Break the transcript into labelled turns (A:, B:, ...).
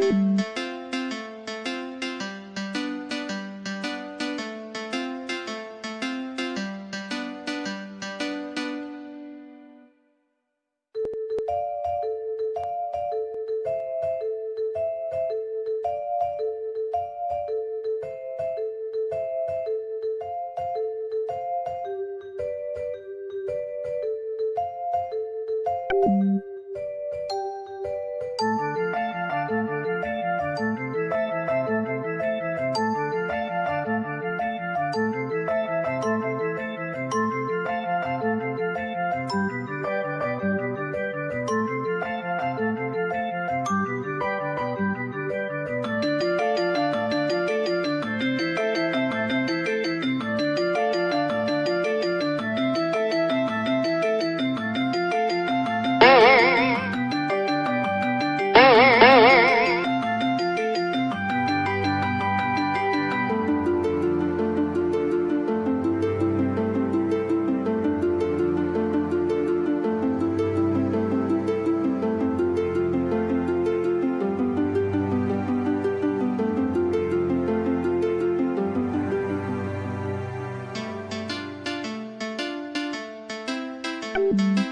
A: Thank you. Música